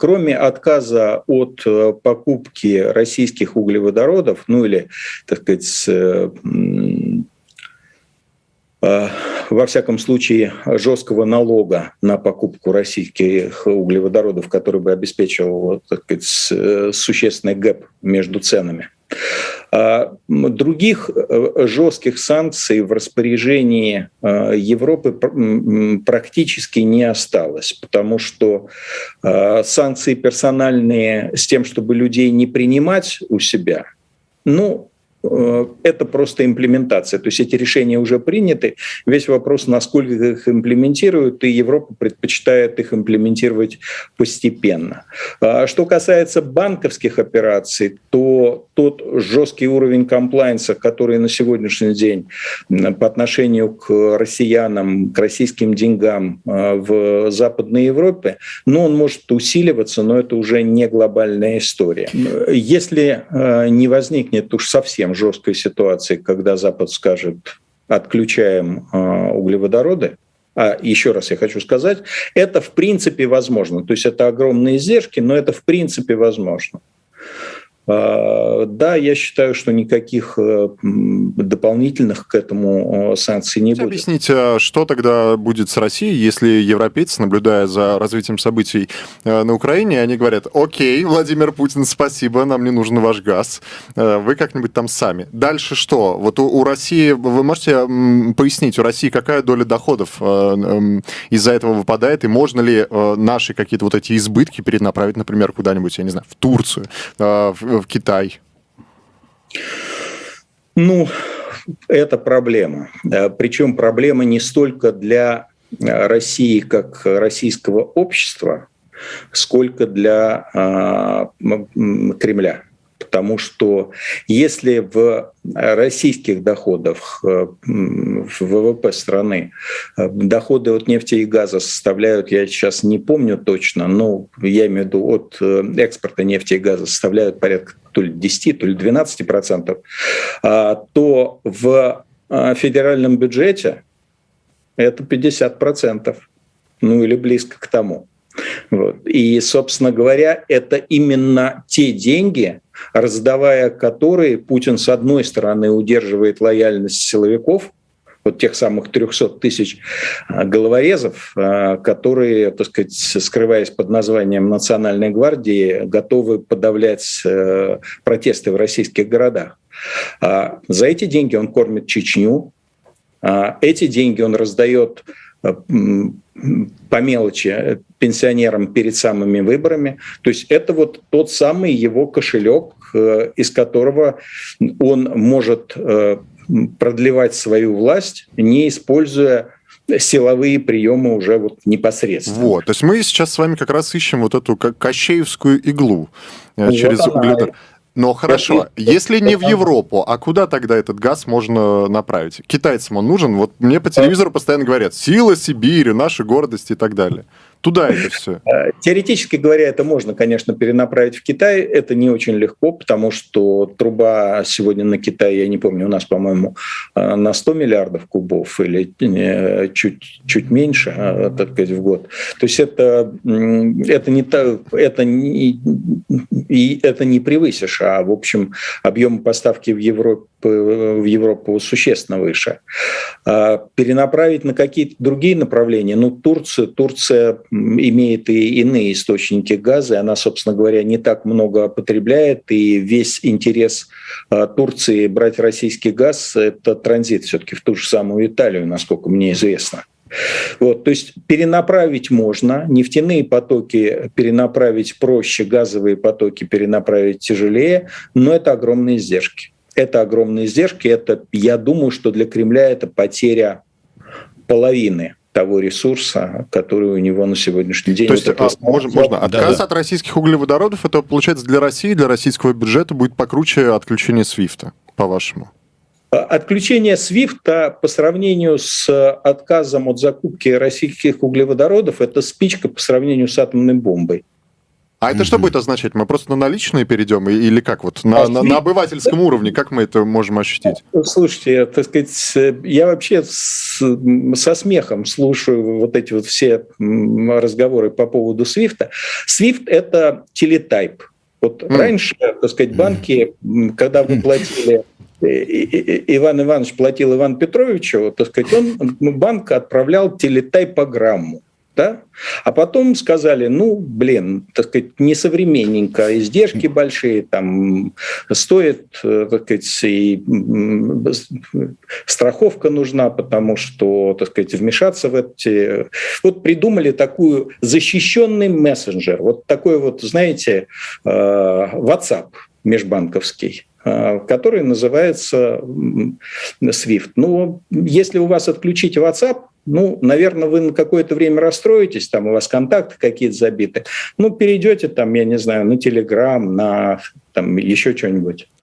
кроме отказа от покупки российских углеводородов, ну или, так сказать, во всяком случае, жесткого налога на покупку российских углеводородов, который бы обеспечивал так сказать, существенный гэп между ценами. А других э, жестких санкций в распоряжении э, Европы практически не осталось, потому что э, санкции персональные с тем, чтобы людей не принимать у себя, ну, это просто имплементация. То есть эти решения уже приняты. Весь вопрос, насколько их имплементируют, и Европа предпочитает их имплементировать постепенно. А что касается банковских операций, то тот жесткий уровень комплайнса, который на сегодняшний день по отношению к россиянам, к российским деньгам э, в Западной Европе, ну, он может усиливаться, но это уже не глобальная история. Если э, не возникнет уж совсем совсем жесткой ситуации, когда Запад скажет, отключаем э, углеводороды, а еще раз я хочу сказать, это в принципе возможно. То есть это огромные издержки, но это в принципе возможно. А, да, я считаю, что никаких э, дополнительных к этому санкций не будет. Объясните, а что тогда будет с Россией, если европейцы, наблюдая за развитием событий э, на Украине, они говорят, окей, Владимир Путин, спасибо, нам не нужен ваш газ, э, вы как-нибудь там сами. Дальше что? Вот у, у России, вы можете пояснить, у России какая доля доходов из-за этого выпадает, и можно ли наши какие-то вот эти избытки перенаправить, например, куда-нибудь, я не знаю, в Турцию, в в Китай? Ну, это проблема. Причем проблема не столько для России как российского общества, сколько для э, Кремля потому что если в российских доходах э, в ВВП страны э, доходы от нефти и газа составляют, я сейчас не помню точно, но я имею в виду от э, экспорта нефти и газа составляют порядка то ли 10, то ли 12 процентов, а, то в федеральном бюджете это 50 процентов, ну или близко к тому. Вот. И, собственно говоря, это именно те деньги, раздавая которые Путин, с одной стороны, удерживает лояльность силовиков, вот тех самых 300 тысяч а, головорезов, а, которые, так сказать, скрываясь под названием Национальной гвардии, готовы подавлять э, протесты в российских городах. А, за эти деньги он кормит Чечню, эти деньги он раздает по мелочи пенсионерам перед самыми выборами. То есть это вот тот самый его кошелек, э, из которого он может э, продлевать свою власть, не используя силовые приемы уже вот непосредственно. Вот, то есть мы сейчас с вами как раз ищем вот эту кощеевскую иглу э, вот через угледар. Но хорошо, если не в Европу, а куда тогда этот газ можно направить? Китайцам он нужен? Вот мне по телевизору постоянно говорят, сила Сибири, наши гордости и так далее. Туда это все? Э, теоретически говоря, это можно, конечно, перенаправить в Китай. Это не очень легко, потому что труба сегодня на Китай, я не помню, у нас, по-моему, э, на 100 миллиардов кубов или чуть, чуть меньше, так сказать, в год. То есть это, это, не, это, не, и это не превысишь, а, в общем, объем поставки в Европе в Европу существенно выше. А перенаправить на какие-то другие направления, ну, Турция, Турция имеет и иные источники газа, и она, собственно говоря, не так много потребляет, и весь интерес а, Турции брать российский газ – это транзит все-таки в ту же самую Италию, насколько мне известно. Вот, то есть перенаправить можно, нефтяные потоки перенаправить проще, газовые потоки перенаправить тяжелее, но это огромные издержки. Это огромные издержки, это, я думаю, что для Кремля это потеря половины того ресурса, который у него на сегодняшний день. То есть, а, можно, можно отказ да, от российских углеводородов, это получается для России, для российского бюджета будет покруче отключения Свифта, по-вашему? Отключение Свифта по сравнению с отказом от закупки российских углеводородов – это спичка по сравнению с атомной бомбой. А это что будет означать? Мы просто на наличные перейдем или как вот на, а на, на обывательском уровне? Как мы это можем ощутить? Слушайте, так сказать, я вообще с, со смехом слушаю вот эти вот все разговоры по поводу Свифта. Свифт это телетайп. Вот mm. раньше, так сказать, банки, когда вы платили Иван Иванович платил Ивану Петровичу, так сказать, он банк отправлял телетайпограмму да? А потом сказали, ну, блин, так сказать, несовременненько, издержки большие, там стоит, э, так сказать, и страховка нужна, потому что, так сказать, вмешаться в эти... Вот придумали такую защищенный мессенджер, вот такой вот, знаете, э, WhatsApp межбанковский э, который называется SWIFT. Но если у вас отключить WhatsApp, ну, наверное, вы на какое-то время расстроитесь, там у вас контакты какие-то забиты. Ну, перейдете там, я не знаю, на Телеграм, на там еще что-нибудь.